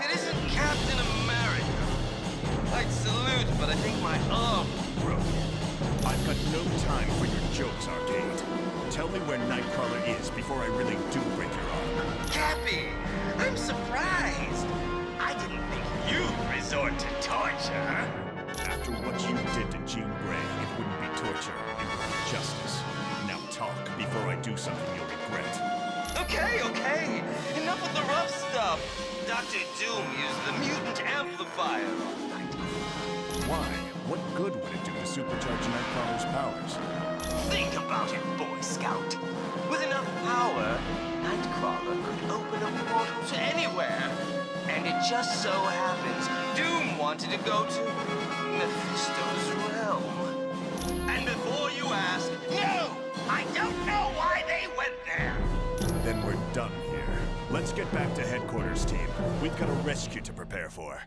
if it isn't Captain America, I'd salute, but I think my arm broken. I've got no time for your jokes, Arcade. Tell me where Nightcrawler is before I really do break your arm. Cappy, I'm surprised. I didn't think you'd resort to torture. After what you did to Jean Grey, it wouldn't be torture, it would be justice. Now talk before I do something Dr. Doom used the mutant amplifier. Why? What good would it do to supercharge Nightcrawler's powers? Think about it, Boy Scout. With enough power, Nightcrawler could open a portal to anywhere. And it just so happens Doom wanted to go to Mephisto's realm. And before you ask, no! I don't know why they went there! Then we're done. Let's get back to headquarters, team. We've got a rescue to prepare for.